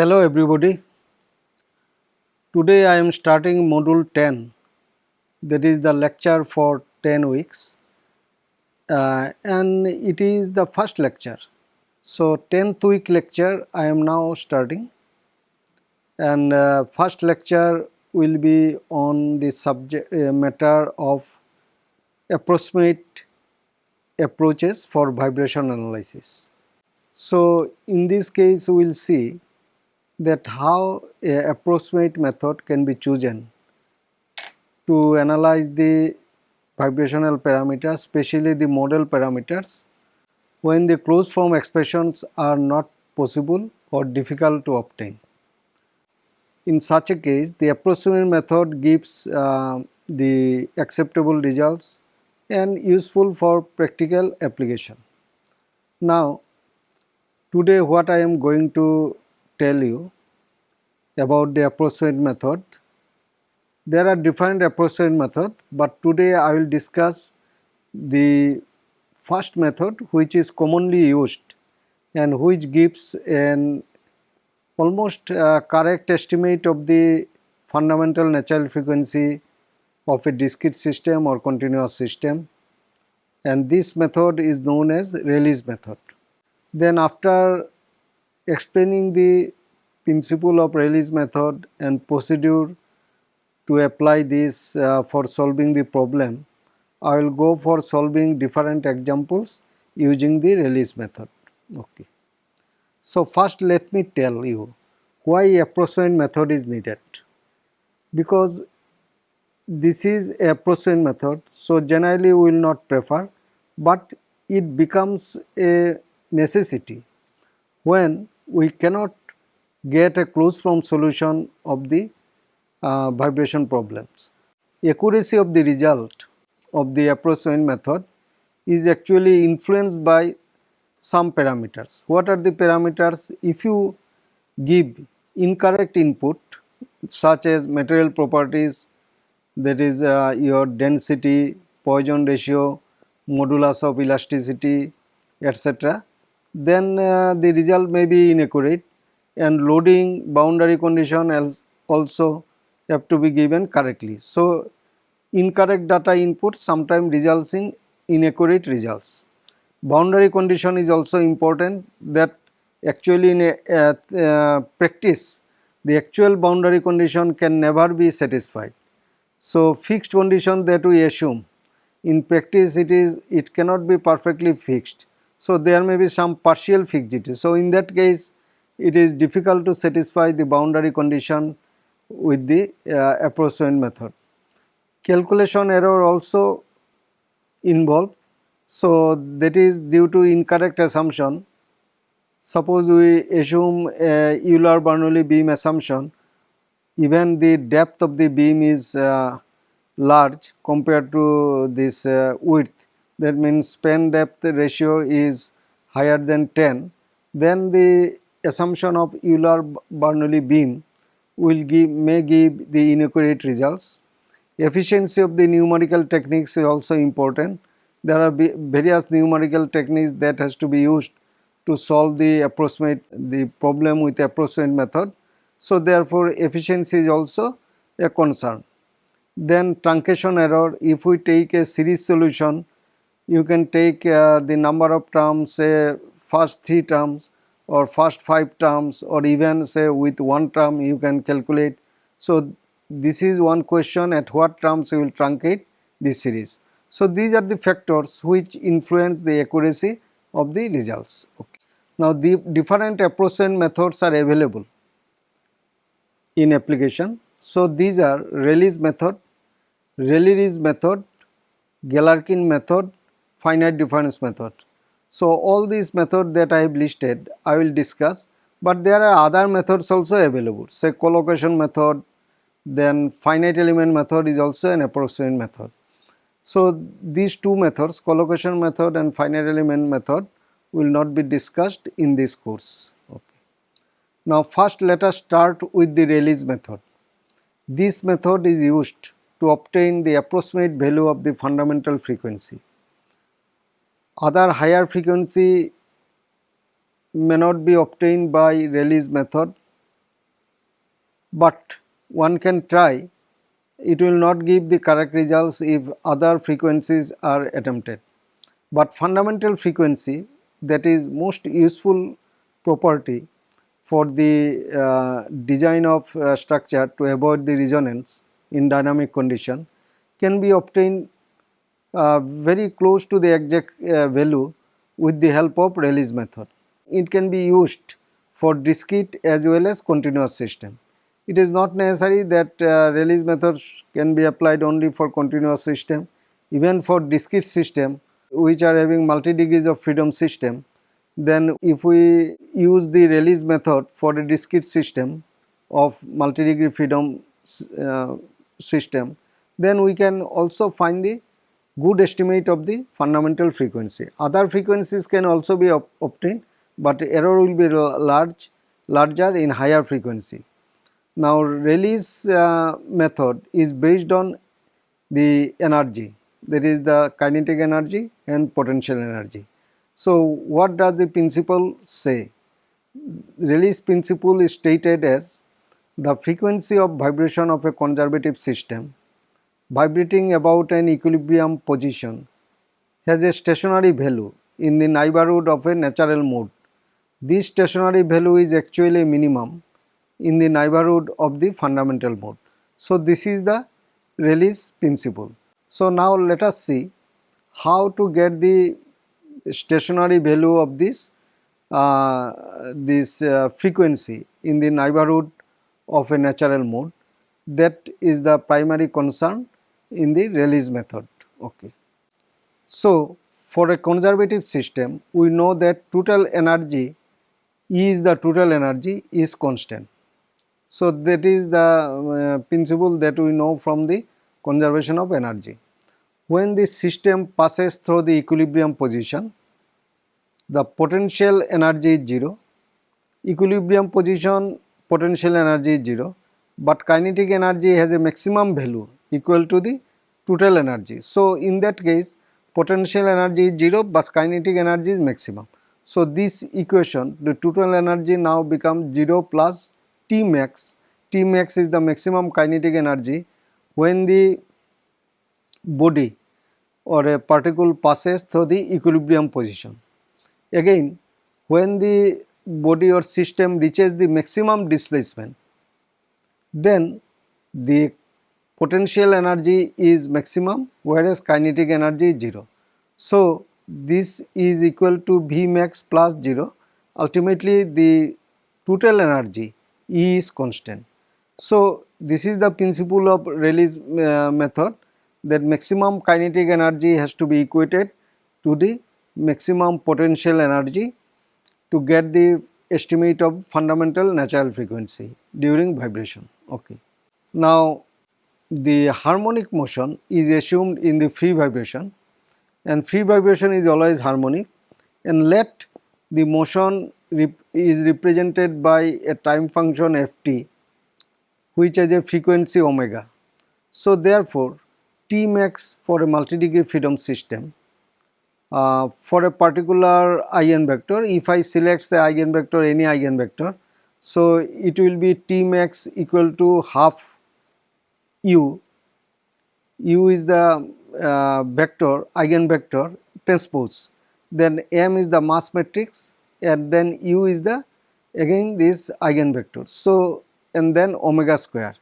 Hello everybody. Today I am starting module 10 that is the lecture for 10 weeks uh, and it is the first lecture. So 10th week lecture I am now starting and uh, first lecture will be on the subject uh, matter of approximate approaches for vibration analysis. So in this case we will see that how a approximate method can be chosen to analyze the vibrational parameters, especially the model parameters, when the closed form expressions are not possible or difficult to obtain. In such a case, the approximate method gives uh, the acceptable results and useful for practical application. Now, today what I am going to tell you about the approximate method. There are different approximate method, but today I will discuss the first method which is commonly used and which gives an almost uh, correct estimate of the fundamental natural frequency of a discrete system or continuous system and this method is known as Rayleigh's method. Then after explaining the principle of Rayleigh's method and procedure to apply this uh, for solving the problem, I will go for solving different examples using the Rayleigh's method. Okay. So first let me tell you why approximate method is needed. Because this is a approximate method, so generally we will not prefer, but it becomes a necessity when we cannot get a closed form solution of the uh, vibration problems. Accuracy of the result of the approach approximate method is actually influenced by some parameters. What are the parameters? If you give incorrect input such as material properties that is uh, your density, Poisson ratio, modulus of elasticity etc then uh, the result may be inaccurate and loading boundary condition also have to be given correctly. So, incorrect data input sometimes results in inaccurate results. Boundary condition is also important that actually in a, practice the actual boundary condition can never be satisfied. So, fixed condition that we assume in practice it is it cannot be perfectly fixed so, there may be some partial fixity. So, in that case it is difficult to satisfy the boundary condition with the uh, approximate method. Calculation error also involved. So, that is due to incorrect assumption. Suppose we assume a Euler-Bernoulli beam assumption, even the depth of the beam is uh, large compared to this uh, width that means span depth ratio is higher than 10 then the assumption of Euler-Bernoulli beam will give may give the inaccurate results. Efficiency of the numerical techniques is also important. There are various numerical techniques that has to be used to solve the approximate the problem with approximate method. So, therefore, efficiency is also a concern. Then truncation error if we take a series solution you can take uh, the number of terms say first 3 terms or first 5 terms or even say with one term you can calculate. So, this is one question at what terms you will truncate this series. So, these are the factors which influence the accuracy of the results. Okay. Now, the different approximate methods are available in application. So, these are Rayleigh's method, Rayleigh's method, Galerkin method finite difference method. So, all these methods that I have listed I will discuss, but there are other methods also available say collocation method then finite element method is also an approximate method. So, these two methods collocation method and finite element method will not be discussed in this course. Okay. Now, first let us start with the Rayleigh's method. This method is used to obtain the approximate value of the fundamental frequency. Other higher frequency may not be obtained by Rayleigh's method but one can try it will not give the correct results if other frequencies are attempted. But fundamental frequency that is most useful property for the uh, design of uh, structure to avoid the resonance in dynamic condition can be obtained uh, very close to the exact uh, value with the help of Rayleigh's method. It can be used for discrete as well as continuous system. It is not necessary that uh, Rayleigh's method can be applied only for continuous system. Even for discrete system which are having multi degrees of freedom system, then if we use the Rayleigh's method for a discrete system of multi degree freedom uh, system, then we can also find the good estimate of the fundamental frequency. Other frequencies can also be ob obtained, but error will be large larger in higher frequency. Now Rayleigh's uh, method is based on the energy that is the kinetic energy and potential energy. So what does the principle say? Rayleigh's principle is stated as the frequency of vibration of a conservative system vibrating about an equilibrium position has a stationary value in the neighborhood of a natural mode. This stationary value is actually minimum in the neighborhood of the fundamental mode. So, this is the Rayleigh's principle. So, now let us see how to get the stationary value of this uh, this uh, frequency in the neighborhood of a natural mode that is the primary concern in the Rayleigh's method. Okay. So, for a conservative system we know that total energy is the total energy is constant. So, that is the uh, principle that we know from the conservation of energy. When the system passes through the equilibrium position, the potential energy is 0, equilibrium position potential energy is 0, but kinetic energy has a maximum value equal to the total energy. So, in that case potential energy is 0 but kinetic energy is maximum. So, this equation the total energy now becomes 0 plus T max, T max is the maximum kinetic energy when the body or a particle passes through the equilibrium position. Again when the body or system reaches the maximum displacement then the potential energy is maximum whereas kinetic energy is 0. So, this is equal to V max plus 0 ultimately the total energy E is constant. So, this is the principle of Rayleigh's uh, method that maximum kinetic energy has to be equated to the maximum potential energy to get the estimate of fundamental natural frequency during vibration. Okay. Now, the harmonic motion is assumed in the free vibration and free vibration is always harmonic and let the motion rep is represented by a time function ft which has a frequency omega. So, therefore, T max for a multi-degree freedom system uh, for a particular eigenvector if I select say eigenvector any eigenvector so it will be T max equal to half u. U is the uh, vector eigenvector transpose. Then m is the mass matrix and then u is the again this eigenvector. So and then omega square.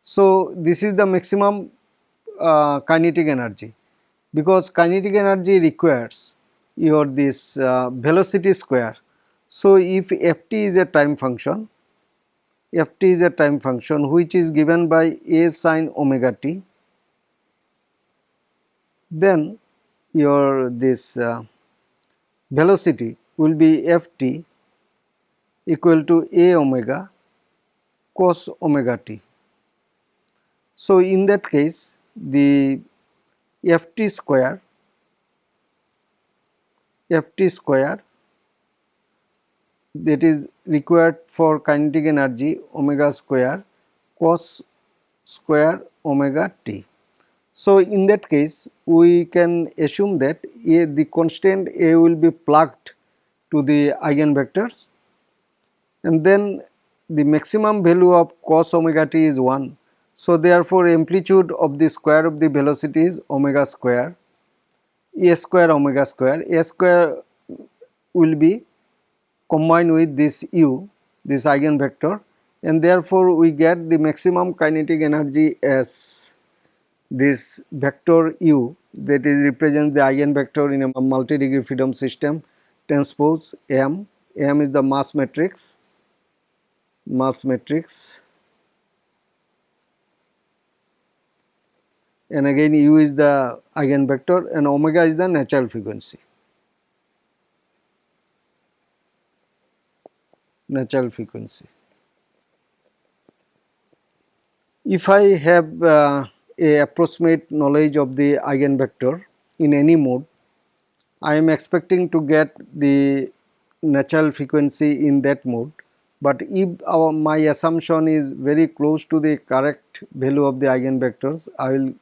So this is the maximum uh, kinetic energy. Because kinetic energy requires your this uh, velocity square. So, if ft is a time function, ft is a time function which is given by a sine omega t, then your this uh, velocity will be ft equal to a omega cos omega t. So, in that case the ft square ft square that is required for kinetic energy omega square cos square omega t. So, in that case we can assume that a, the constant a will be plugged to the eigenvectors and then the maximum value of cos omega t is 1. So, therefore, amplitude of the square of the velocity is omega square a square omega square a square will be combined with this u this eigenvector and therefore, we get the maximum kinetic energy as this vector u that is represents the eigenvector in a multi-degree freedom system transpose m, m is the mass matrix, mass matrix and again u is the eigenvector and omega is the natural frequency. Natural frequency. If I have uh, a approximate knowledge of the eigenvector in any mode, I am expecting to get the natural frequency in that mode. But if our, my assumption is very close to the correct value of the eigenvectors, I will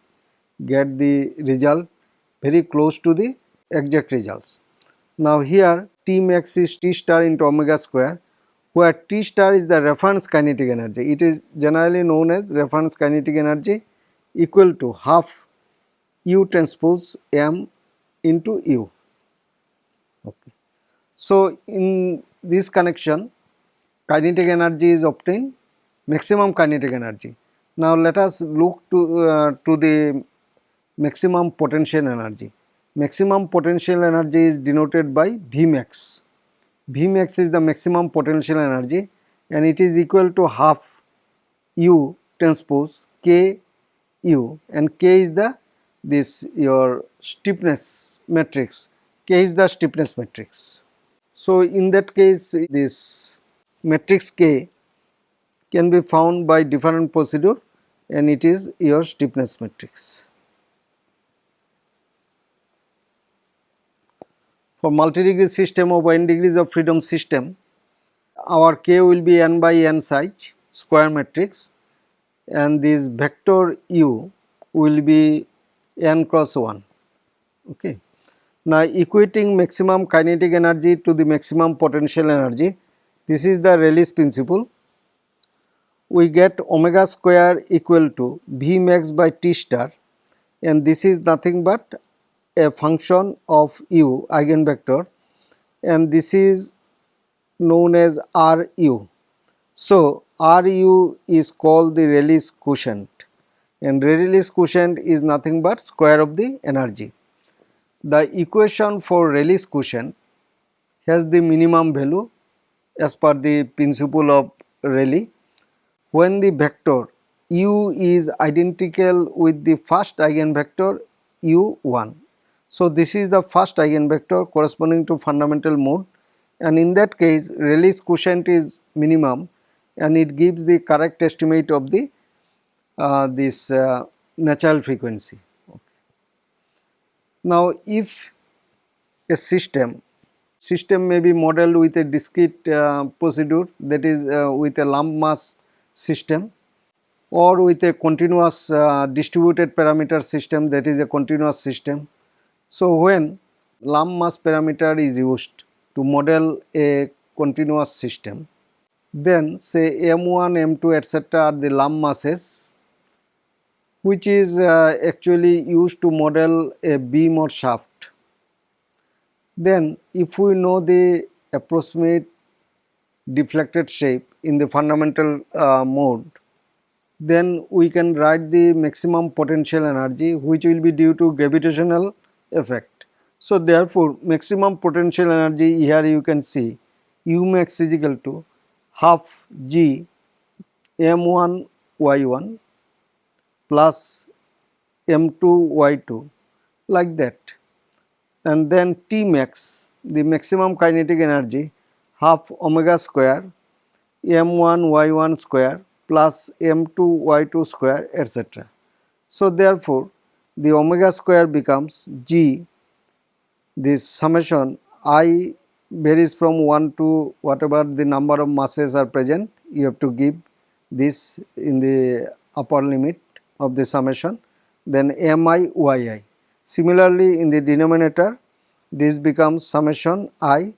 get the result very close to the exact results. Now here T max is T star into omega square where T star is the reference kinetic energy. It is generally known as reference kinetic energy equal to half U transpose M into U. Okay. So, in this connection kinetic energy is obtained maximum kinetic energy. Now, let us look to, uh, to the maximum potential energy. Maximum potential energy is denoted by Vmax. Vmax is the maximum potential energy and it is equal to half U transpose K U and K is the this your stiffness matrix, K is the stiffness matrix. So, in that case this matrix K can be found by different procedure and it is your stiffness matrix. For multi-degree system of n degrees of freedom system, our k will be n by n size square matrix and this vector u will be n cross 1. Okay. Now, equating maximum kinetic energy to the maximum potential energy, this is the Rayleigh's principle. We get omega square equal to V max by T star and this is nothing but a function of u eigenvector and this is known as Ru. So, Ru is called the Rayleigh's quotient and Rayleigh's quotient is nothing but square of the energy. The equation for Rayleigh's quotient has the minimum value as per the principle of Rayleigh when the vector u is identical with the first eigenvector u1 so, this is the first eigenvector corresponding to fundamental mode and in that case Rayleigh's quotient is minimum and it gives the correct estimate of the uh, this uh, natural frequency. Okay. Now, if a system system may be modeled with a discrete uh, procedure that is uh, with a lump mass system or with a continuous uh, distributed parameter system that is a continuous system so, when lump mass parameter is used to model a continuous system, then say M1, M2 etc. are the lump masses which is uh, actually used to model a beam or shaft. Then if we know the approximate deflected shape in the fundamental uh, mode, then we can write the maximum potential energy which will be due to gravitational effect. So, therefore, maximum potential energy here you can see U max is equal to half G M1 Y1 plus M2 Y2 like that and then T max the maximum kinetic energy half omega square M1 Y1 square plus M2 Y2 square etc. So, therefore, the omega square becomes g this summation i varies from 1 to whatever the number of masses are present you have to give this in the upper limit of the summation then mi yi. Similarly, in the denominator this becomes summation i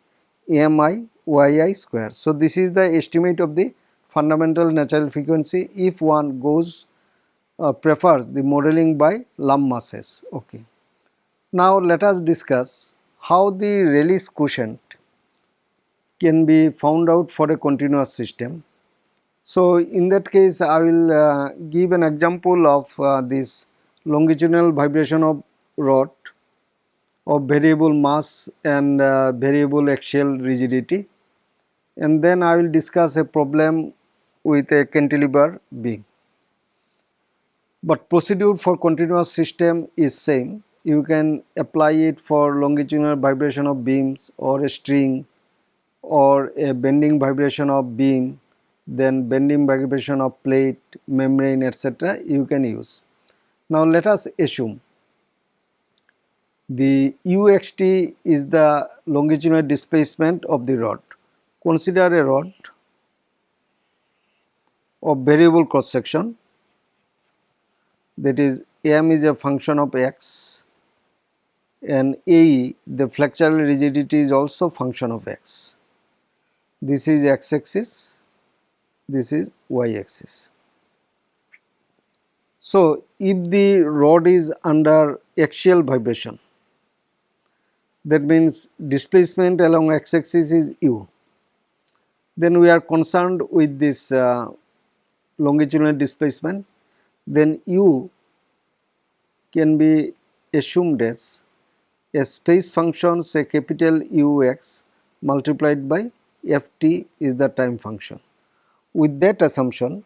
mi yi square. So, this is the estimate of the fundamental natural frequency if one goes uh, prefers the modeling by lump masses. Okay. Now let us discuss how the Rayleigh's quotient can be found out for a continuous system. So in that case I will uh, give an example of uh, this longitudinal vibration of rod of variable mass and uh, variable axial rigidity and then I will discuss a problem with a cantilever beam. But procedure for continuous system is same. You can apply it for longitudinal vibration of beams or a string or a bending vibration of beam then bending vibration of plate, membrane etc. you can use. Now let us assume the uxt is the longitudinal displacement of the rod. Consider a rod of variable cross section that is m is a function of x and a the flexural rigidity is also function of x. This is x axis, this is y axis. So, if the rod is under axial vibration that means displacement along x axis is u then we are concerned with this uh, longitudinal displacement then u can be assumed as a space function say capital Ux multiplied by ft is the time function. With that assumption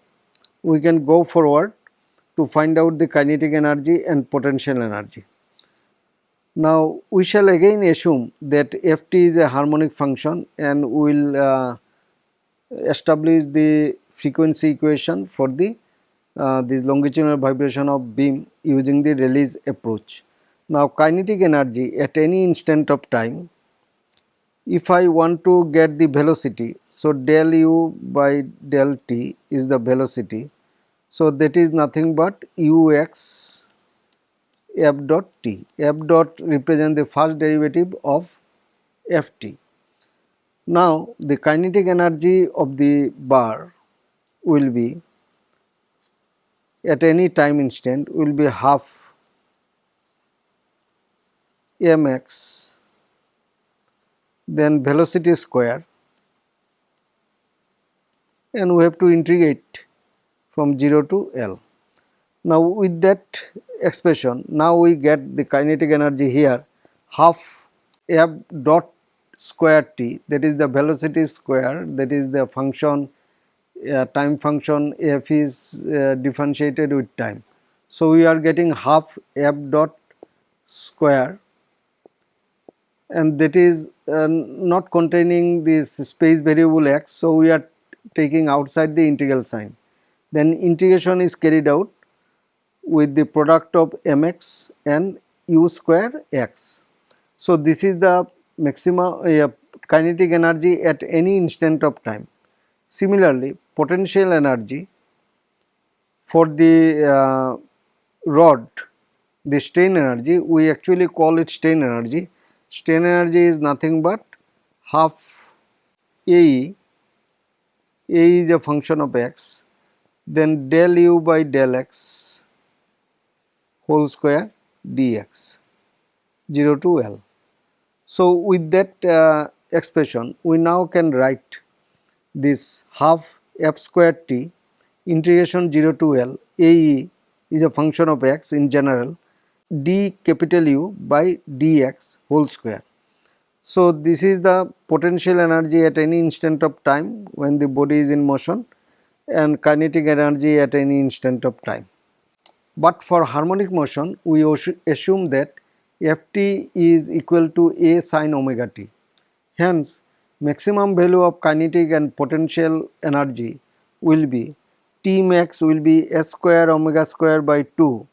we can go forward to find out the kinetic energy and potential energy. Now we shall again assume that ft is a harmonic function and we will uh, establish the frequency equation for the uh, this longitudinal vibration of beam using the Rayleigh's approach. Now kinetic energy at any instant of time if I want to get the velocity so del u by del t is the velocity so that is nothing but ux f dot t f dot represent the first derivative of ft. Now the kinetic energy of the bar will be at any time instant will be half mx then velocity square and we have to integrate from 0 to L. Now with that expression now we get the kinetic energy here half f dot square t that is the velocity square that is the function uh, time function f is uh, differentiated with time. So, we are getting half f dot square and that is uh, not containing this space variable x. So, we are taking outside the integral sign. Then integration is carried out with the product of mx and u square x. So, this is the maximum uh, kinetic energy at any instant of time. Similarly, potential energy for the uh, rod, the strain energy, we actually call it strain energy. Strain energy is nothing but half AE, A is a function of x, then del u by del x whole square dx 0 to L. So, with that uh, expression we now can write this half f square t integration 0 to L AE is a function of x in general d capital U by dx whole square. So, this is the potential energy at any instant of time when the body is in motion and kinetic energy at any instant of time. But for harmonic motion we assume that Ft is equal to A sin omega t. Hence, maximum value of kinetic and potential energy will be T max will be S square omega square by 2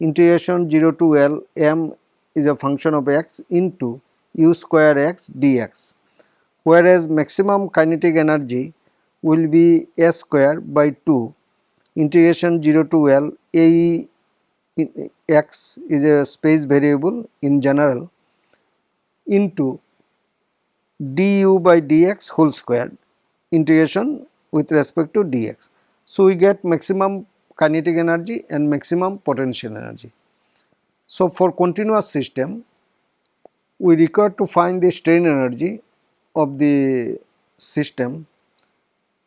integration 0 to L m is a function of x into u square x dx. Whereas maximum kinetic energy will be S square by 2 integration 0 to L A x is a space variable in general into du by dx whole square integration with respect to dx. So, we get maximum kinetic energy and maximum potential energy. So, for continuous system we require to find the strain energy of the system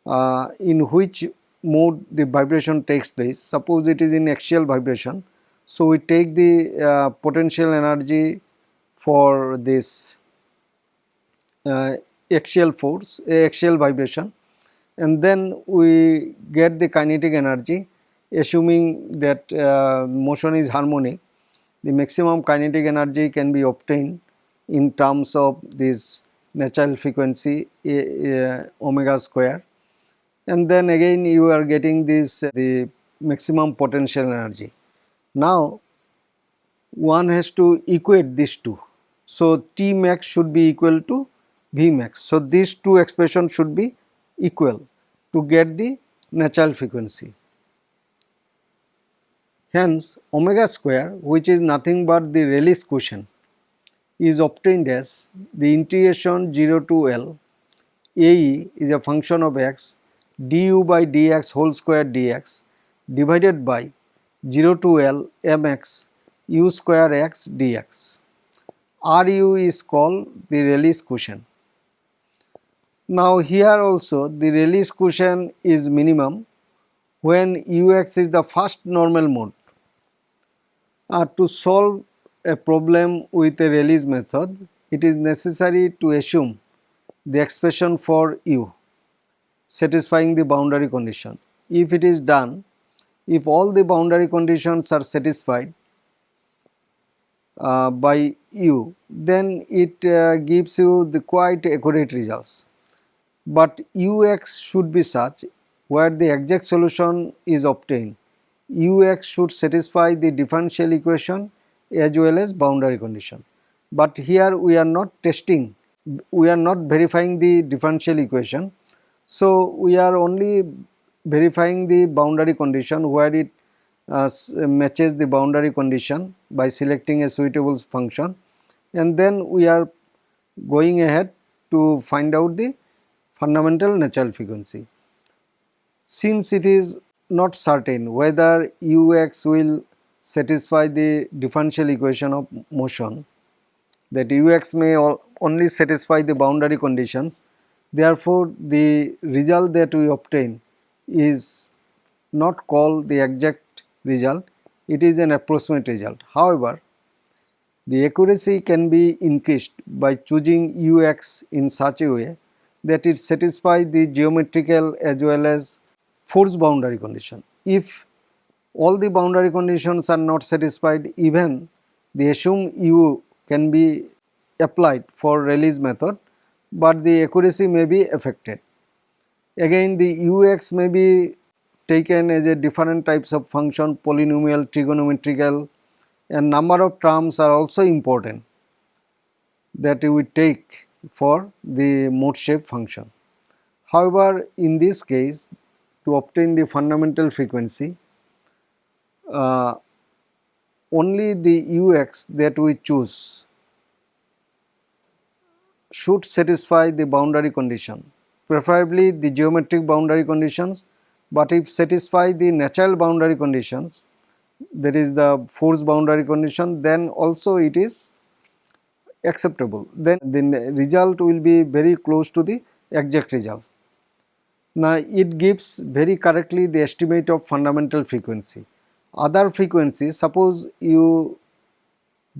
uh, in which mode the vibration takes place. Suppose it is in axial vibration. So, we take the uh, potential energy for this axial force, axial vibration and then we get the kinetic energy assuming that uh, motion is harmonic. The maximum kinetic energy can be obtained in terms of this natural frequency uh, omega square and then again you are getting this uh, the maximum potential energy. Now one has to equate these two. So T max should be equal to V max. So these two expressions should be equal to get the natural frequency. Hence omega square which is nothing but the Rayleigh's quotient is obtained as the integration 0 to L AE is a function of x du by dx whole square dx divided by 0 to L mx u square x dx. Ru is called the Rayleigh's quotient. Now here also the Rayleigh's quotient is minimum when ux is the first normal mode. Uh, to solve a problem with a Rayleigh's method, it is necessary to assume the expression for u satisfying the boundary condition. If it is done, if all the boundary conditions are satisfied uh, by u, then it uh, gives you the quite accurate results. But ux should be such where the exact solution is obtained. ux should satisfy the differential equation as well as boundary condition. But here we are not testing, we are not verifying the differential equation so, we are only verifying the boundary condition where it uh, matches the boundary condition by selecting a suitable function and then we are going ahead to find out the fundamental natural frequency. Since it is not certain whether ux will satisfy the differential equation of motion that ux may only satisfy the boundary conditions Therefore, the result that we obtain is not called the exact result, it is an approximate result. However, the accuracy can be increased by choosing ux in such a way that it satisfies the geometrical as well as force boundary condition. If all the boundary conditions are not satisfied even the assumed u can be applied for Rayleigh's method but the accuracy may be affected. Again the ux may be taken as a different types of function polynomial, trigonometrical and number of terms are also important that we take for the mode shape function. However, in this case to obtain the fundamental frequency uh, only the ux that we choose should satisfy the boundary condition, preferably the geometric boundary conditions, but if satisfy the natural boundary conditions, that is the force boundary condition, then also it is acceptable. Then the result will be very close to the exact result. Now, it gives very correctly the estimate of fundamental frequency. Other frequencies, suppose you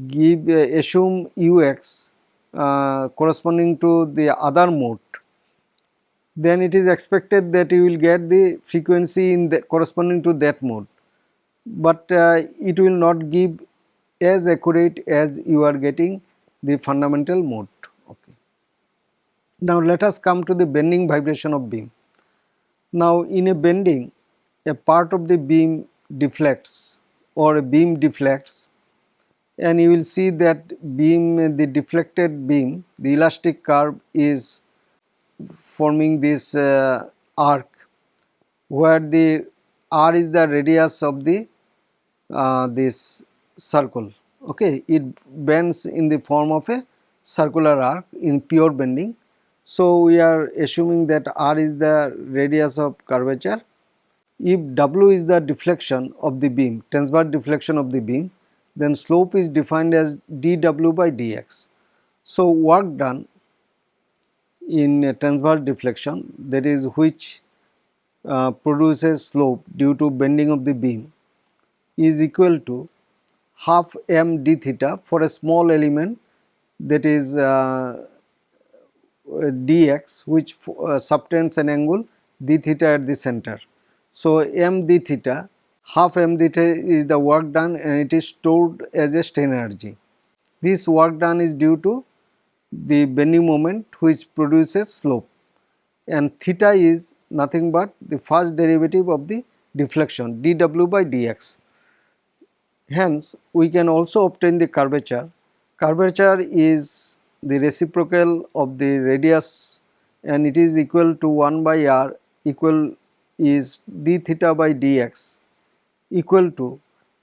give uh, assume ux uh, corresponding to the other mode then it is expected that you will get the frequency in the corresponding to that mode but uh, it will not give as accurate as you are getting the fundamental mode okay. Now let us come to the bending vibration of beam. Now in a bending a part of the beam deflects or a beam deflects and you will see that beam the deflected beam the elastic curve is forming this uh, arc where the r is the radius of the uh, this circle okay it bends in the form of a circular arc in pure bending So, we are assuming that r is the radius of curvature. If w is the deflection of the beam, transverse deflection of the beam, then slope is defined as dw by dx. So, work done in transverse deflection that is which uh, produces slope due to bending of the beam is equal to half m d theta for a small element that is uh, dx which uh, subtends an angle d theta at the center. So, m d theta half m d theta is the work done and it is stored as a strain energy. This work done is due to the bending moment which produces slope and theta is nothing but the first derivative of the deflection dw by dx. Hence, we can also obtain the curvature. Curvature is the reciprocal of the radius and it is equal to 1 by r equal is d theta by dx equal to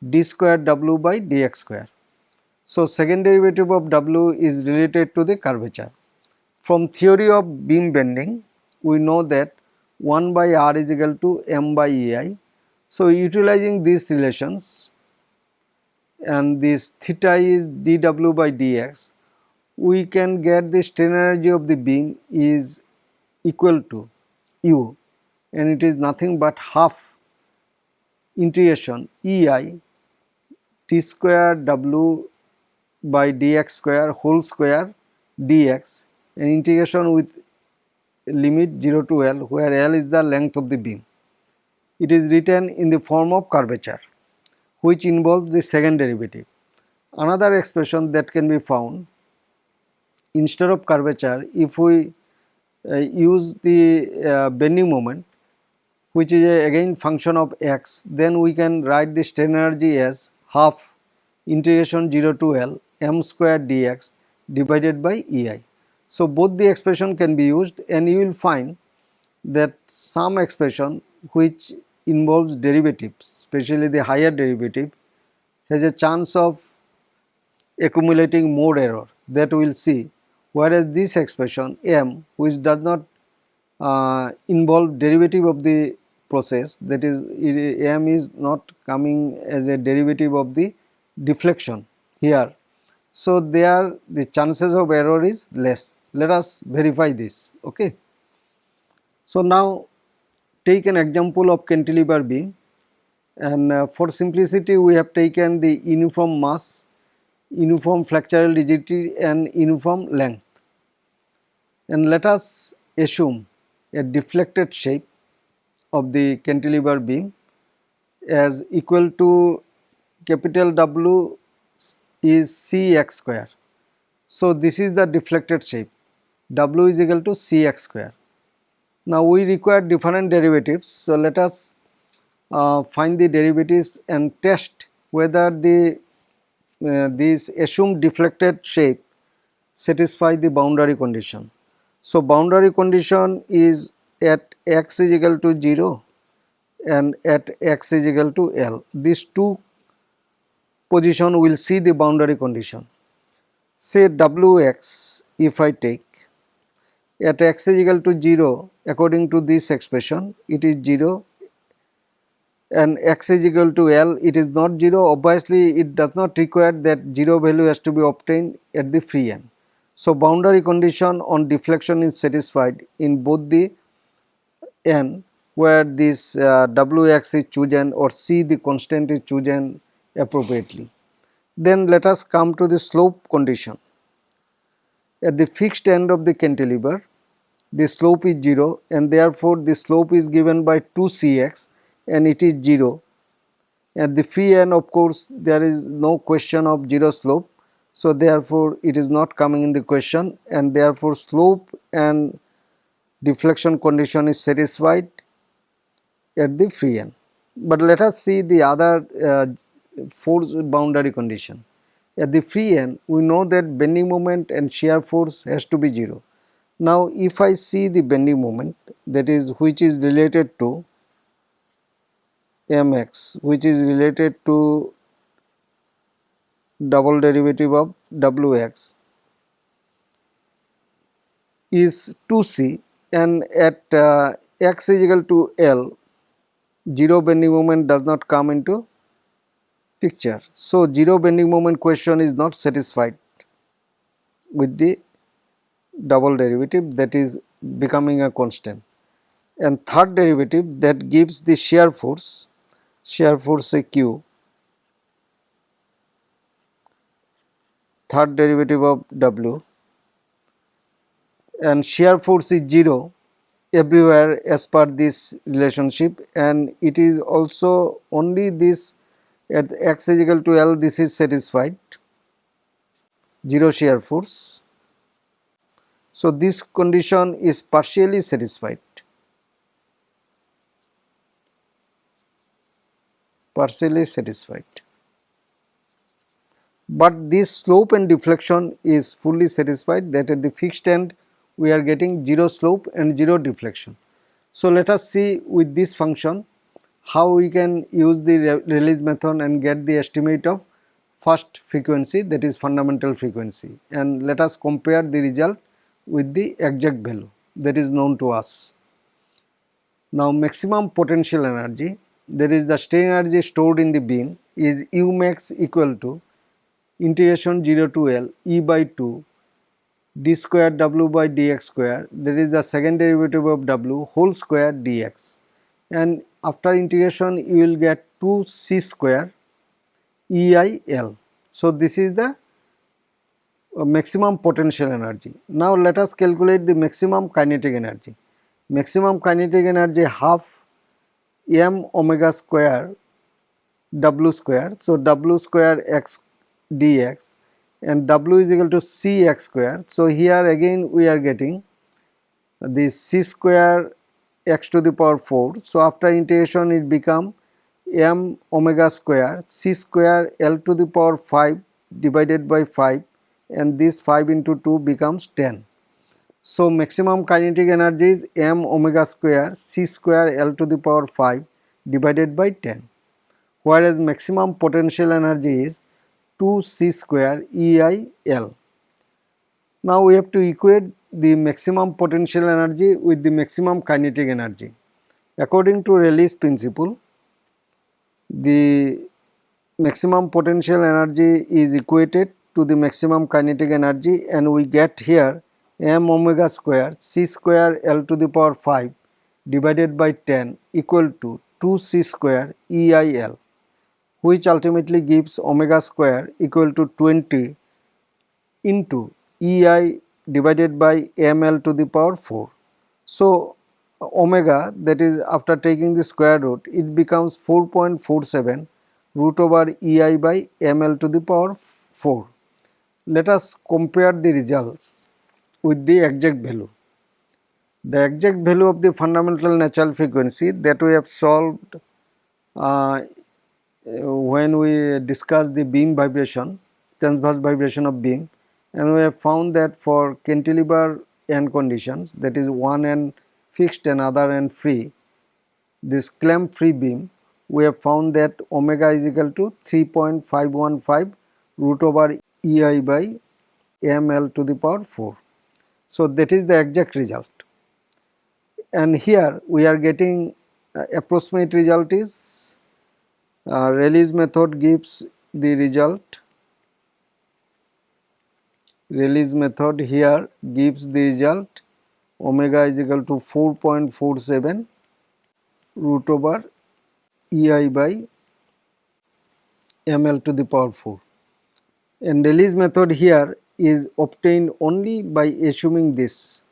d square w by dx square. So, second derivative of w is related to the curvature. From theory of beam bending, we know that 1 by r is equal to m by ei. So, utilizing these relations and this theta is dw by dx, we can get the strain energy of the beam is equal to u and it is nothing but half integration ei t square w by dx square whole square dx and integration with limit 0 to L where L is the length of the beam. It is written in the form of curvature which involves the second derivative. Another expression that can be found instead of curvature if we uh, use the uh, bending moment which is a, again function of x then we can write the strain energy as half integration 0 to L m square dx divided by ei. So, both the expression can be used and you will find that some expression which involves derivatives especially the higher derivative has a chance of accumulating more error that we will see whereas this expression m which does not uh, involve derivative of the process that is m is not coming as a derivative of the deflection here so, there the chances of error is less. Let us verify this. Okay. So, now take an example of cantilever beam and uh, for simplicity we have taken the uniform mass, uniform flexural rigidity and uniform length. And let us assume a deflected shape of the cantilever beam as equal to capital W is Cx square. So, this is the deflected shape W is equal to Cx square. Now, we require different derivatives. So, let us uh, find the derivatives and test whether the uh, this assumed deflected shape satisfy the boundary condition. So, boundary condition is at x is equal to 0 and at x is equal to L. These two position will see the boundary condition. Say Wx if I take at x is equal to 0 according to this expression it is 0 and x is equal to L it is not 0 obviously it does not require that 0 value has to be obtained at the free end. So, boundary condition on deflection is satisfied in both the n where this uh, Wx is chosen or C the constant is chosen appropriately. Then let us come to the slope condition. At the fixed end of the cantilever, the slope is 0 and therefore the slope is given by 2cx and it is 0. At the free end of course there is no question of 0 slope. So therefore it is not coming in the question and therefore slope and deflection condition is satisfied at the free end. But let us see the other uh, force boundary condition. At the free end, we know that bending moment and shear force has to be 0. Now, if I see the bending moment that is which is related to mx which is related to double derivative of wx is 2c and at uh, x is equal to L, zero bending moment does not come into picture. So, zero bending moment question is not satisfied with the double derivative that is becoming a constant. And third derivative that gives the shear force shear force a q. Third derivative of w. And shear force is 0 everywhere as per this relationship. And it is also only this at x is equal to L this is satisfied. 0 shear force. So, this condition is partially satisfied. Partially satisfied. But this slope and deflection is fully satisfied. That at the fixed end we are getting 0 slope and 0 deflection. So, let us see with this function how we can use the Rayleigh's method and get the estimate of first frequency that is fundamental frequency. And let us compare the result with the exact value that is known to us. Now maximum potential energy that is the strain energy stored in the beam is U max equal to integration 0 to L E by 2 d square w by dx square that is the second derivative of w whole square dx and after integration you will get 2 c square EIL. So, this is the Uh, maximum potential energy. Now, let us calculate the maximum kinetic energy. Maximum kinetic energy half m omega square w square. So, w square x dx and w is equal to c x square. So, here again we are getting the c square x to the power 4. So, after integration it become m omega square c square L to the power 5 divided by 5 and this 5 into 2 becomes 10. So, maximum kinetic energy is m omega square c square L to the power 5 divided by 10 whereas maximum potential energy is 2 c square EIL. Now, we have to equate the maximum potential energy with the maximum kinetic energy. According to Rayleigh's principle, the maximum potential energy is equated to the maximum kinetic energy and we get here m omega square c square L to the power 5 divided by 10 equal to 2 c square EIL which ultimately gives omega square equal to 20 into EI divided by ml to the power 4. So, omega that is after taking the square root it becomes 4.47 root over ei by ml to the power 4. Let us compare the results with the exact value. The exact value of the fundamental natural frequency that we have solved uh, when we discussed the beam vibration, transverse vibration of beam and we have found that for cantilever end conditions that is one end fixed and other end free this clamp free beam we have found that omega is equal to 3.515 root over ei by ml to the power 4. So, that is the exact result. And here we are getting uh, approximate result is uh, Rayleigh's method gives the result. Rayleigh's method here gives the result omega is equal to 4.47 root over ei by ml to the power 4 and Rayleigh's method here is obtained only by assuming this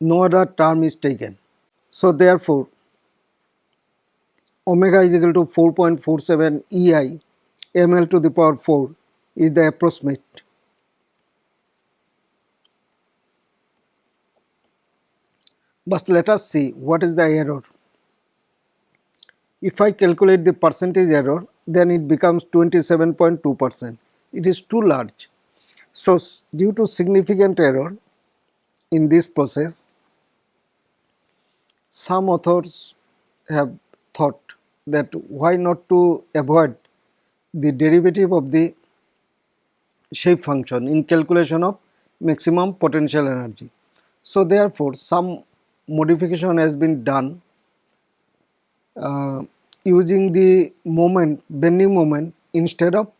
no other term is taken. So therefore omega is equal to 4.47 ei ml to the power 4 is the approximate But let us see what is the error. If I calculate the percentage error then it becomes 27.2 percent. It is too large. So, due to significant error in this process, some authors have thought that why not to avoid the derivative of the shape function in calculation of maximum potential energy. So therefore some modification has been done Uh, using the moment bending moment instead of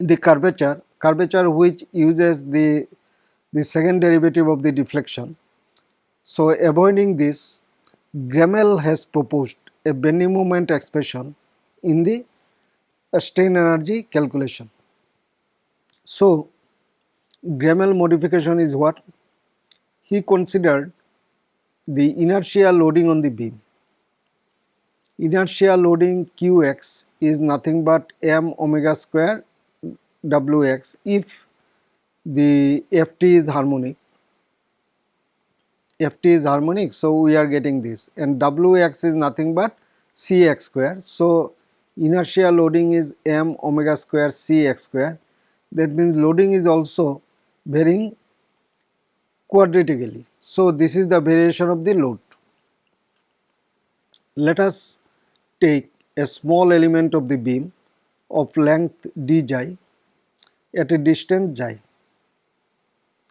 the curvature curvature which uses the the second derivative of the deflection. So avoiding this Grammel has proposed a bending moment expression in the strain energy calculation. So Grammel modification is what? He considered the inertial loading on the beam. Inertial loading Qx is nothing but m omega square Wx if the Ft is harmonic. Ft is harmonic so we are getting this and Wx is nothing but Cx square. So inertial loading is m omega square Cx square that means loading is also varying quadratically. So this is the variation of the load. Let us take a small element of the beam of length d xi at a distance xi.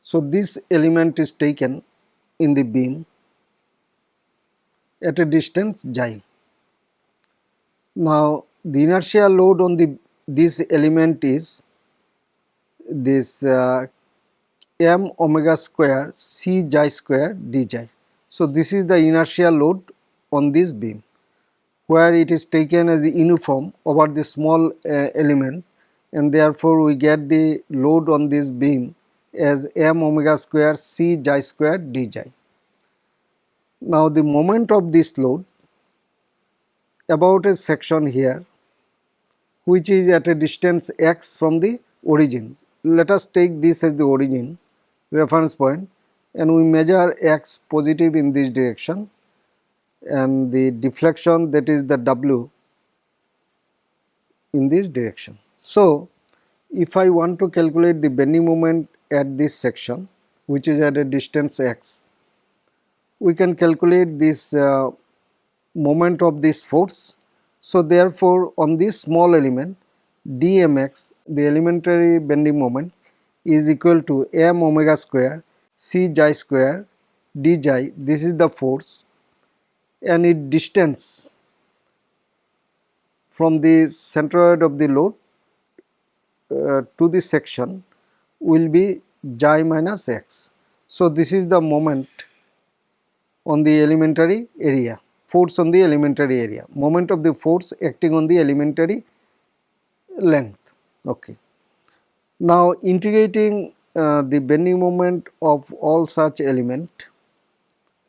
So this element is taken in the beam at a distance xi. Now the inertial load on the this element is this uh, m omega square c xi square d xi. So this is the inertial load on this beam where it is taken as uniform over the small uh, element and therefore we get the load on this beam as m omega square c xi square d j. Now the moment of this load about a section here which is at a distance x from the origin. Let us take this as the origin reference point and we measure x positive in this direction and the deflection that is the w in this direction. So, if I want to calculate the bending moment at this section which is at a distance x, we can calculate this uh, moment of this force. So, therefore, on this small element dmx the elementary bending moment is equal to m omega square c xi square d xi this is the force and distance from the centroid of the load uh, to the section will be xi minus x. So, this is the moment on the elementary area force on the elementary area moment of the force acting on the elementary length. Okay. Now integrating uh, the bending moment of all such element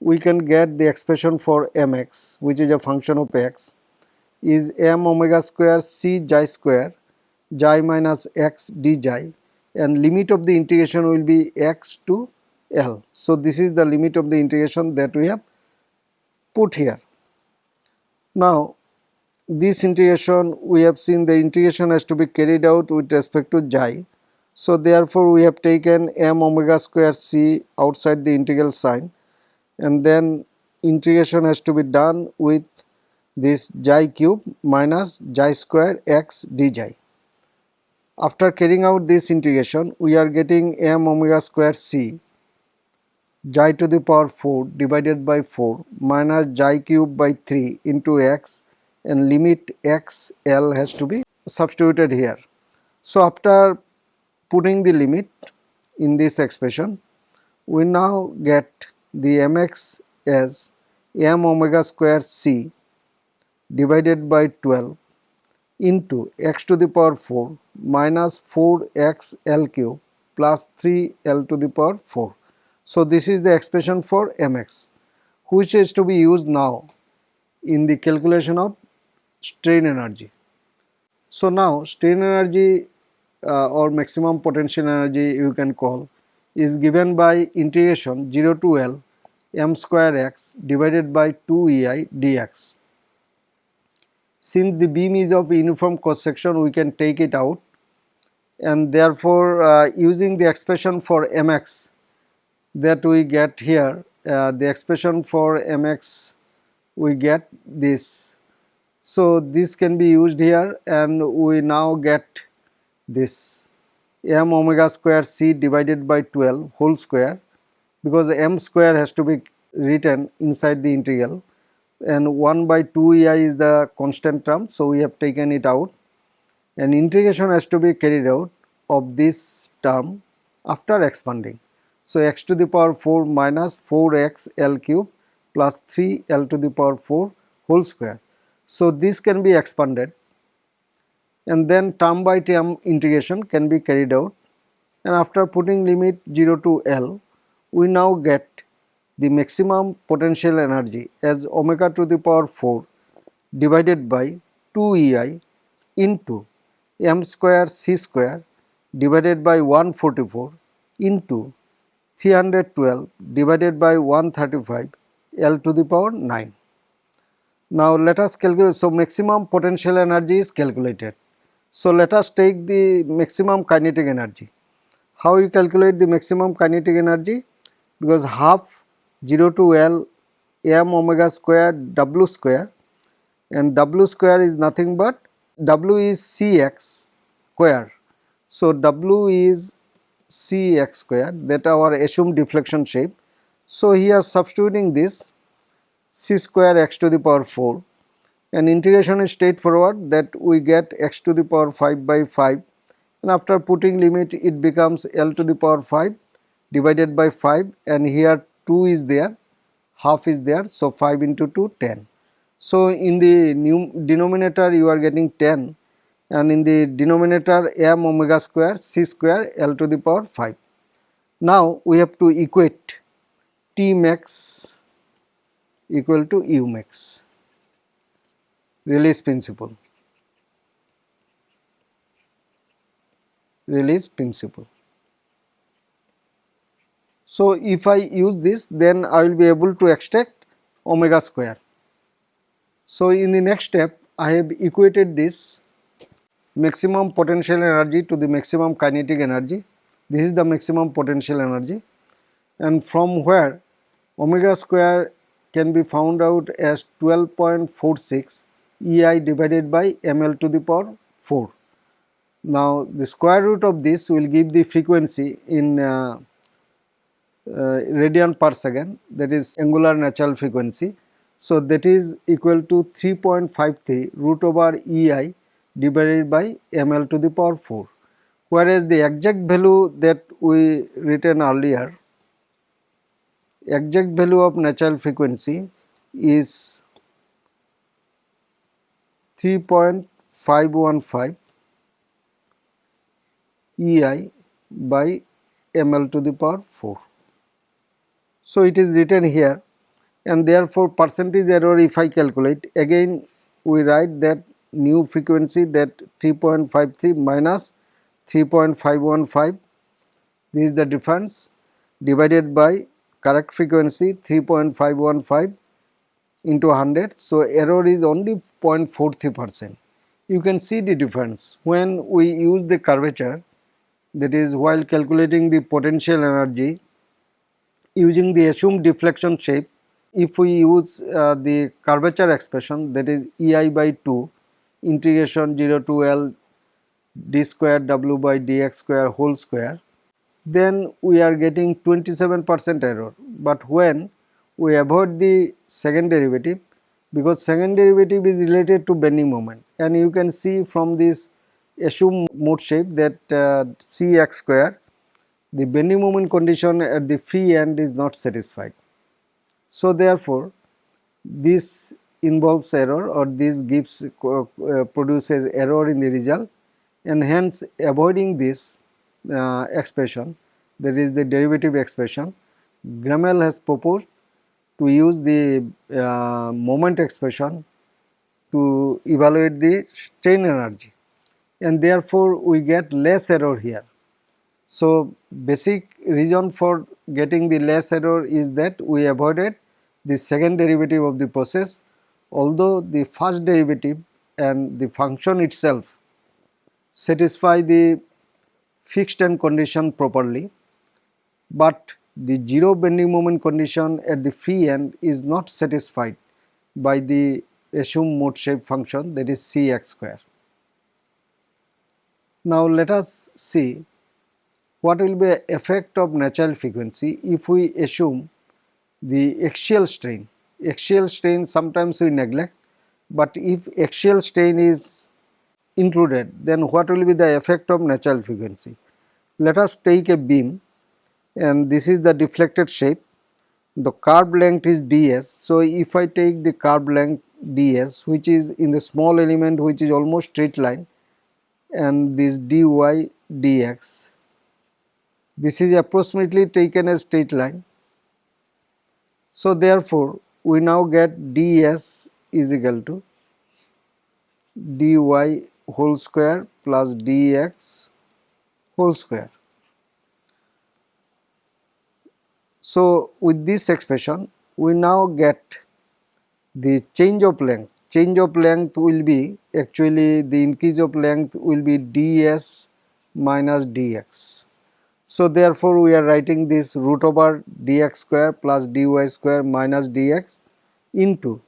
we can get the expression for mx which is a function of x is m omega square c xi square xi minus x d xi and limit of the integration will be x to L. So this is the limit of the integration that we have put here. Now this integration we have seen the integration has to be carried out with respect to xi so therefore we have taken m omega square c outside the integral sign and then integration has to be done with this xi cube minus xi square x dxi. After carrying out this integration we are getting m omega square c xi to the power 4 divided by 4 minus xi cube by 3 into x and limit x l has to be substituted here. So after putting the limit in this expression we now get the mx as m omega square c divided by 12 into x to the power 4 minus 4x l cube plus 3 l to the power 4. So this is the expression for mx which is to be used now in the calculation of strain energy. So now strain energy uh, or maximum potential energy you can call is given by integration 0 to L m square x divided by 2 EI dx. Since the beam is of uniform cross section we can take it out and therefore uh, using the expression for mx that we get here uh, the expression for mx we get this. So this can be used here and we now get this m omega square c divided by 12 whole square because m square has to be written inside the integral and 1 by 2 ei is the constant term so we have taken it out and integration has to be carried out of this term after expanding. So x to the power 4 minus 4x L cube plus 3 L to the power 4 whole square. So this can be expanded and then term by term integration can be carried out and after putting limit 0 to L we now get the maximum potential energy as omega to the power 4 divided by 2 EI into m square c square divided by 144 into 312 divided by 135 L to the power 9. Now let us calculate, so maximum potential energy is calculated. So let us take the maximum kinetic energy. How you calculate the maximum kinetic energy? Because half 0 to L m omega square w square and w square is nothing but w is cx square. So w is cx square that our assumed deflection shape. So here substituting this c square x to the power 4 and integration is straightforward that we get x to the power 5 by 5 and after putting limit it becomes L to the power 5 divided by 5 and here 2 is there half is there so 5 into 2 10. So in the new denominator you are getting 10 and in the denominator m omega square c square L to the power 5. Now we have to equate T max equal to U max Rayleigh's principle Rayleigh's principle. So, if I use this then I will be able to extract omega square. So, in the next step I have equated this maximum potential energy to the maximum kinetic energy. This is the maximum potential energy and from where omega square can be found out as 12.46 EI divided by ml to the power 4. Now the square root of this will give the frequency in uh, Uh, radian per second that is angular natural frequency. So that is equal to 3.53 root over EI divided by ml to the power 4 whereas the exact value that we written earlier exact value of natural frequency is 3.515 EI by ml to the power 4. So, it is written here and therefore, percentage error if I calculate again we write that new frequency that 3.53 minus 3.515 this is the difference divided by correct frequency 3.515 into 100. So, error is only 0.43 percent. You can see the difference when we use the curvature that is while calculating the potential energy using the assumed deflection shape if we use uh, the curvature expression that is ei by 2 integration 0 to L d square w by dx square whole square then we are getting 27 percent error. But when we avoid the second derivative because second derivative is related to bending moment and you can see from this assumed mode shape that uh, Cx square the bending moment condition at the free end is not satisfied. So therefore this involves error or this gives uh, uh, produces error in the result and hence avoiding this uh, expression that is the derivative expression Grammel has proposed to use the uh, moment expression to evaluate the strain energy and therefore we get less error here. So basic reason for getting the less error is that we avoided the second derivative of the process although the first derivative and the function itself satisfy the fixed end condition properly but the zero bending moment condition at the free end is not satisfied by the assumed mode shape function that is Cx square. Now let us see what will be effect of natural frequency if we assume the axial strain. Axial strain sometimes we neglect, but if axial strain is included then what will be the effect of natural frequency. Let us take a beam and this is the deflected shape the curve length is ds. So, if I take the curve length ds which is in the small element which is almost straight line and this dy dx this is approximately taken as straight line. So, therefore, we now get ds is equal to dy whole square plus dx whole square. So, with this expression we now get the change of length. Change of length will be actually the increase of length will be ds minus dx. So, therefore, we are writing this root over dx square plus dy square minus dx into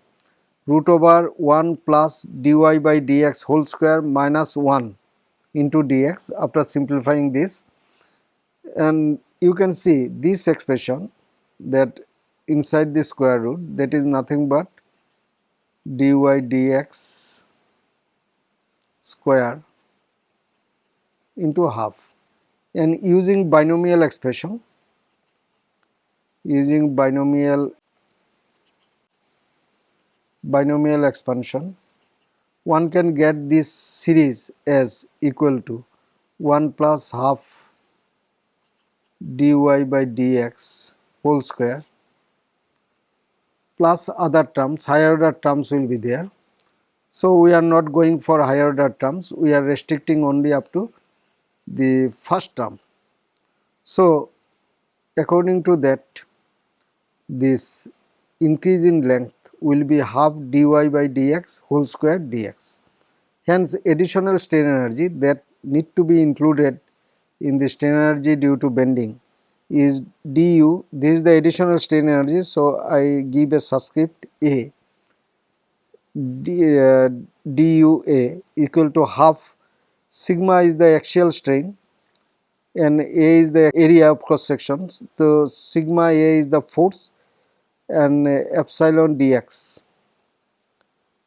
root over 1 plus dy by dx whole square minus 1 into dx after simplifying this. And you can see this expression that inside the square root that is nothing but dy dx square into half and using binomial expression using binomial binomial expansion one can get this series as equal to 1 plus half dy by dx whole square plus other terms higher order terms will be there. So, we are not going for higher order terms we are restricting only up to the first term. So, according to that this increase in length will be half dy by dx whole square dx. Hence, additional strain energy that need to be included in the strain energy due to bending is du this is the additional strain energy. So, I give a subscript a d, uh, du a equal to half sigma is the axial strain and a is the area of cross sections. So, sigma a is the force and epsilon dx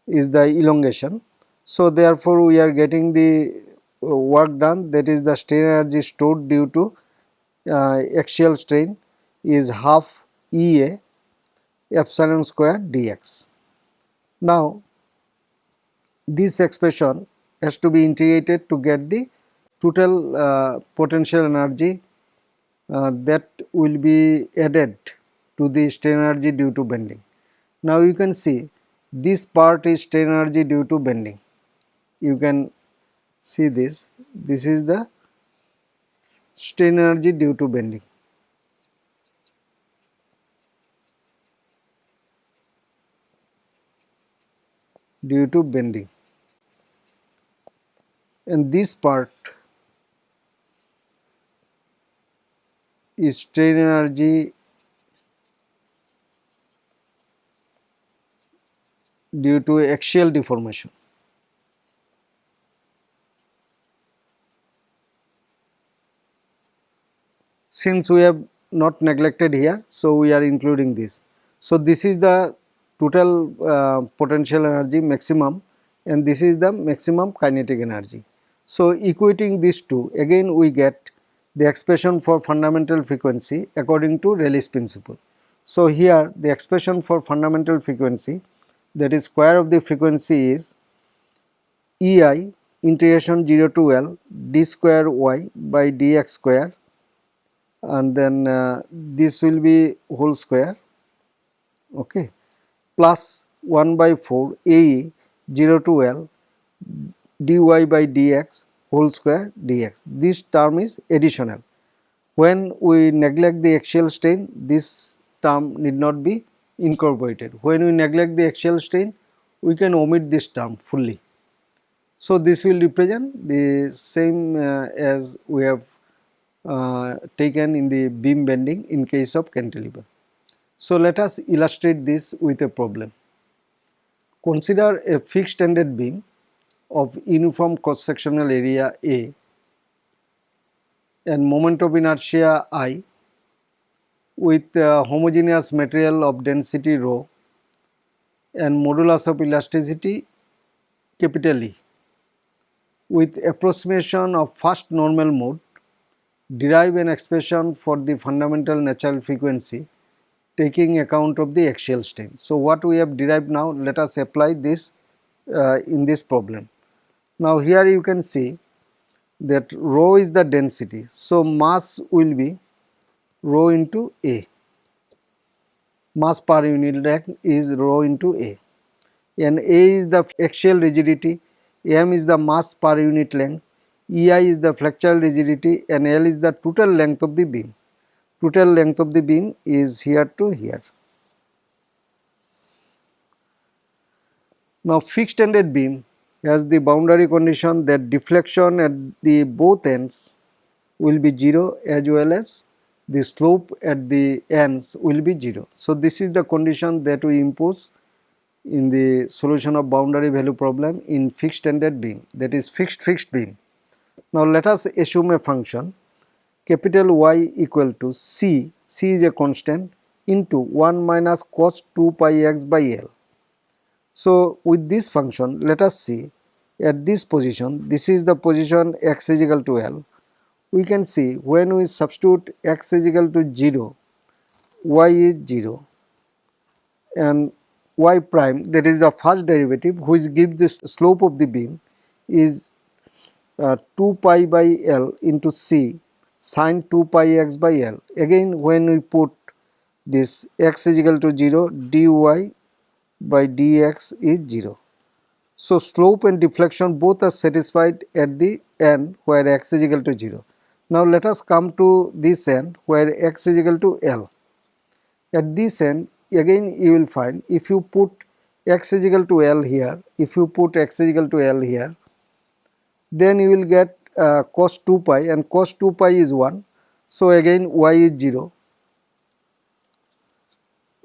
is the elongation. So, therefore, we are getting the uh, work done that is the strain energy stored due to uh, axial strain is half Ea epsilon square dx. Now, this expression has to be integrated to get the total uh, potential energy uh, that will be added to the strain energy due to bending. Now, you can see this part is strain energy due to bending. You can see this, this is the strain energy due to bending. due to bending and this part is strain energy due to axial deformation. since we have not neglected here so we are including this so this is the total uh, potential energy maximum and this is the maximum kinetic energy so equating these two again we get the expression for fundamental frequency according to Rayleigh's principle. So here the expression for fundamental frequency that is square of the frequency is ei integration 0 to L d square y by dx square and then uh, this will be whole square okay plus 1 by 4 a 0 to L dy by dx whole square dx. This term is additional. When we neglect the axial strain, this term need not be incorporated. When we neglect the axial strain, we can omit this term fully. So, this will represent the same uh, as we have uh, taken in the beam bending in case of cantilever. So, let us illustrate this with a problem. Consider a fixed ended beam of uniform cross sectional area A and moment of inertia I with uh, homogeneous material of density rho and modulus of elasticity capital E. With approximation of first normal mode, derive an expression for the fundamental natural frequency taking account of the axial strain. So, what we have derived now, let us apply this uh, in this problem. Now, here you can see that rho is the density. So, mass will be rho into A, mass per unit length is rho into A and A is the axial rigidity, m is the mass per unit length, EI is the flexural rigidity and L is the total length of the beam. Total length of the beam is here to here. Now fixed ended beam has the boundary condition that deflection at the both ends will be 0 as well as the slope at the ends will be 0. So this is the condition that we impose in the solution of boundary value problem in fixed ended beam that is fixed fixed beam. Now let us assume a function capital Y equal to C, C is a constant into 1 minus cos 2 pi x by L. So with this function let us see at this position this is the position x is equal to L we can see when we substitute x is equal to 0 y is 0 and y prime that is the first derivative which gives the slope of the beam is uh, 2 pi by L into C sine 2 pi x by L. Again when we put this x is equal to 0 dy by dx is 0. So slope and deflection both are satisfied at the end where x is equal to 0. Now let us come to this end where x is equal to L. At this end again you will find if you put x is equal to L here, if you put x is equal to L here, then you will get uh, cos 2 pi and cos 2 pi is 1. So again y is 0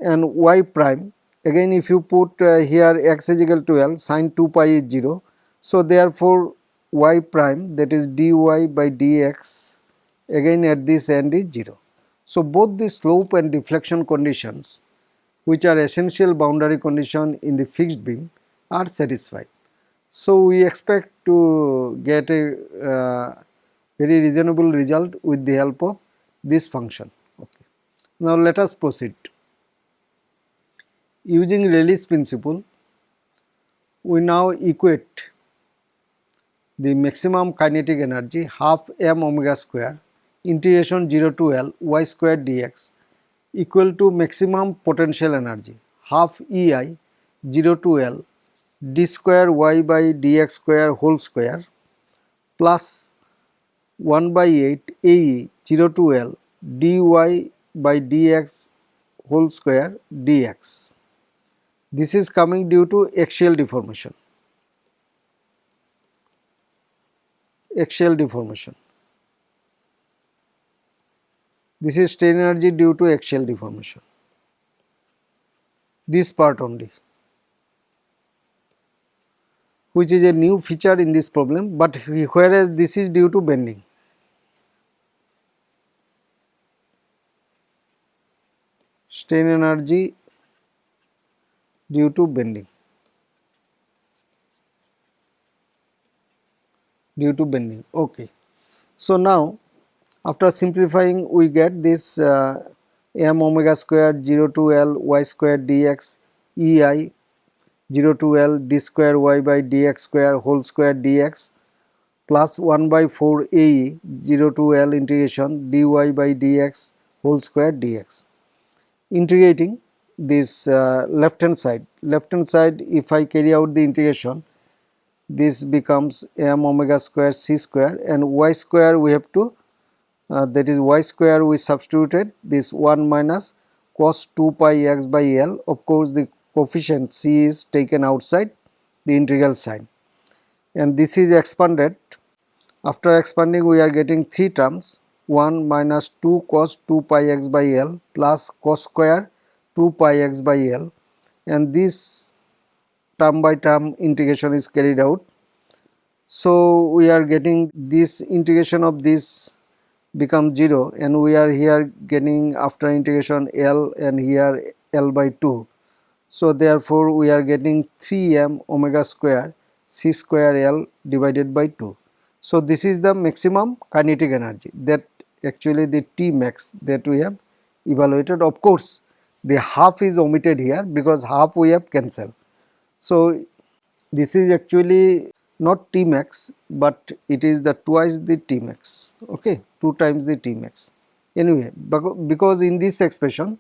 and y prime again if you put uh, here x is equal to L sine 2 pi is 0. So therefore y prime that is dy by dx again at this end is 0. So both the slope and deflection conditions which are essential boundary condition in the fixed beam are satisfied. So we expect to get a uh, very reasonable result with the help of this function. Okay. Now let us proceed. Using Rayleigh's principle, we now equate the maximum kinetic energy half m omega square integration 0 to L y square dx equal to maximum potential energy half EI 0 to L d square y by dx square whole square plus 1 by 8 AE 0 to L dy by dx whole square dx. This is coming due to axial deformation. Axial deformation. This is strain energy due to axial deformation. This part only which is a new feature in this problem but whereas this is due to bending. Strain energy due to bending. due to bending okay so now after simplifying we get this uh, m omega square 0 to L y square dx ei 0 to L d square y by dx square whole square dx plus 1 by 4 ae 0 to L integration dy by dx whole square dx. Integrating this uh, left hand side, left hand side if I carry out the integration this becomes m omega square c square and y square we have to uh, that is y square we substituted this 1 minus cos 2 pi x by L. Of course the coefficient c is taken outside the integral sign. And this is expanded. After expanding we are getting three terms. 1 minus 2 cos 2 pi x by L plus cos square 2 pi x by L and this term by term integration is carried out. So we are getting this integration of this become 0 and we are here getting after integration L and here L by 2. So therefore we are getting 3m omega square c square L divided by 2. So this is the maximum kinetic energy that actually the T max that we have evaluated. Of course the half is omitted here because half we have cancelled. So this is actually not T max but it is the twice the T max okay 2 times the T max. Anyway because in this expression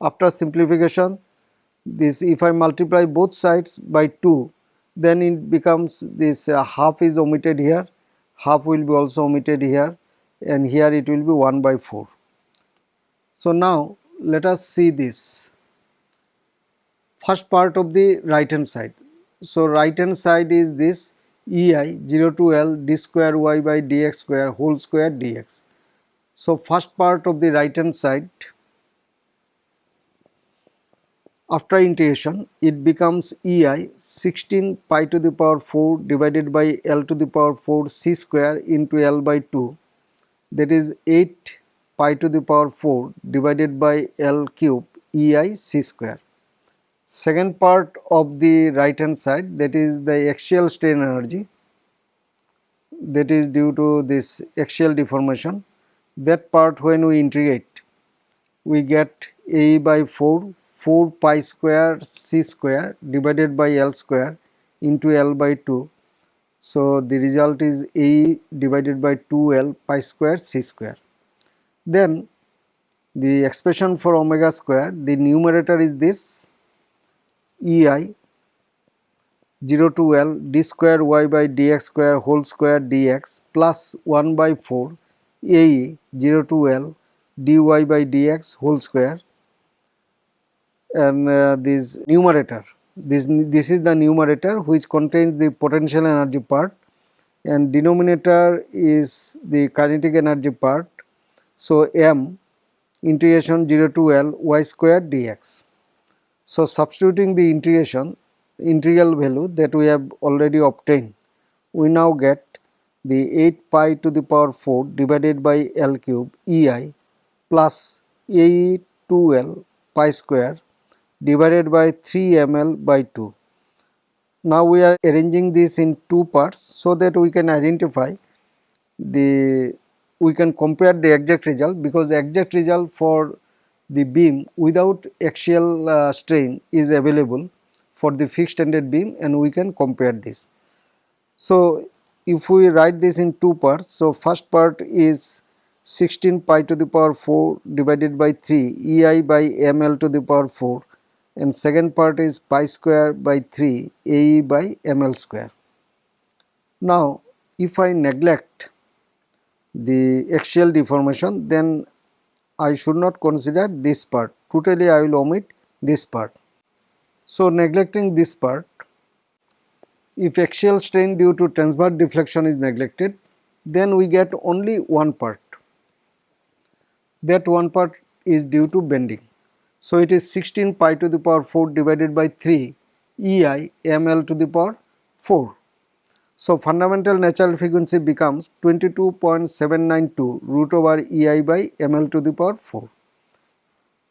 after simplification this if I multiply both sides by 2 then it becomes this uh, half is omitted here half will be also omitted here and here it will be 1 by 4. So now let us see this first part of the right hand side. So right hand side is this ei 0 to L d square y by dx square whole square dx. So first part of the right hand side after integration it becomes ei 16 pi to the power 4 divided by L to the power 4 c square into L by 2 that is 8 pi to the power 4 divided by L cube ei c square. Second part of the right hand side that is the axial strain energy that is due to this axial deformation that part when we integrate we get a by 4 4 pi square c square divided by L square into L by 2. So the result is A divided by 2L pi square c square. Then the expression for omega square the numerator is this ei 0 to L d square y by dx square whole square dx plus 1 by 4 ae 0 to L dy by dx whole square. And uh, this numerator this this is the numerator which contains the potential energy part. And denominator is the kinetic energy part so m integration 0 to L y square dx so substituting the integration integral value that we have already obtained we now get the 8 pi to the power 4 divided by L cube ei plus a 2L pi square divided by 3 ml by 2. Now we are arranging this in two parts so that we can identify the we can compare the exact result because the exact result for the beam without axial uh, strain is available for the fixed ended beam and we can compare this. So if we write this in two parts so first part is 16 pi to the power 4 divided by 3 ei by ml to the power 4 and second part is pi square by 3 ae by ml square. Now if I neglect the axial deformation then I should not consider this part totally I will omit this part. So neglecting this part if axial strain due to transverse deflection is neglected then we get only one part that one part is due to bending. So it is 16 pi to the power 4 divided by 3 ei ml to the power 4. So fundamental natural frequency becomes 22.792 root over ei by ml to the power 4.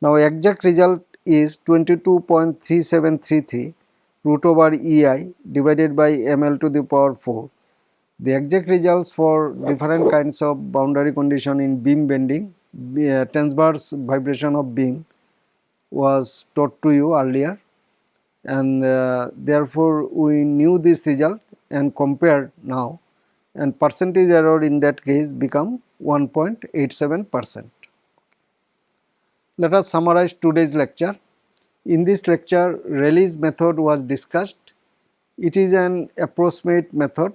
Now exact result is 22.3733 root over ei divided by ml to the power 4. The exact results for different kinds of boundary condition in beam bending, uh, transverse vibration of beam was taught to you earlier and uh, therefore we knew this result and compared now and percentage error in that case become 1.87 percent. Let us summarize today's lecture. In this lecture Rayleigh's method was discussed. It is an approximate method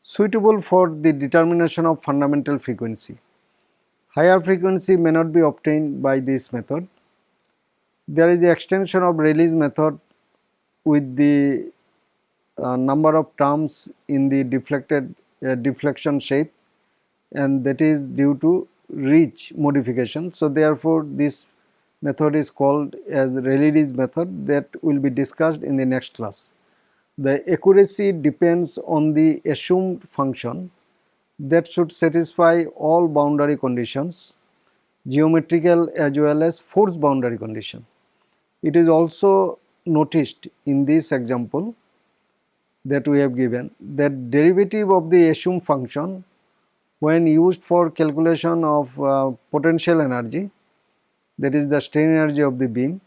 suitable for the determination of fundamental frequency. Higher frequency may not be obtained by this method there is the extension of Rayleigh's method with the uh, number of terms in the deflected uh, deflection shape and that is due to Ritz modification. So, therefore, this method is called as Rayleigh's method that will be discussed in the next class. The accuracy depends on the assumed function that should satisfy all boundary conditions geometrical as well as force boundary condition. It is also noticed in this example that we have given that derivative of the assumed function when used for calculation of uh, potential energy that is the strain energy of the beam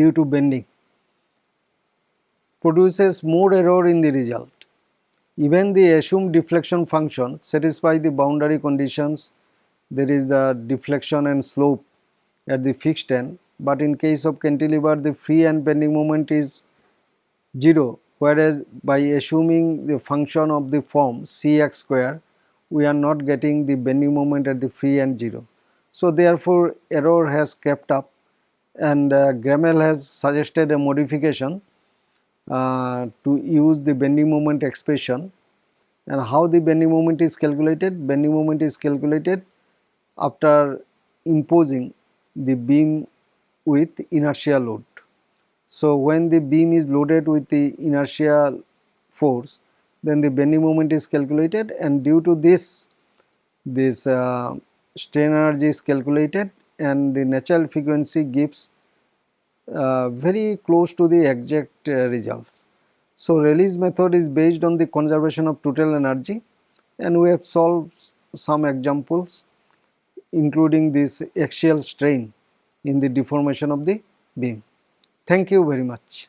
due to bending produces more error in the result. Even the assumed deflection function satisfy the boundary conditions there is the deflection and slope at the fixed end but in case of cantilever the free and bending moment is 0 whereas by assuming the function of the form cx square we are not getting the bending moment at the free end 0. So therefore error has crept up and uh, has suggested a modification uh, to use the bending moment expression and how the bending moment is calculated? Bending moment is calculated after imposing the beam with inertial load. So, when the beam is loaded with the inertial force then the bending moment is calculated and due to this this uh, strain energy is calculated and the natural frequency gives uh, very close to the exact uh, results. So, Rayleigh's method is based on the conservation of total energy and we have solved some examples including this axial strain in the deformation of the beam. Thank you very much.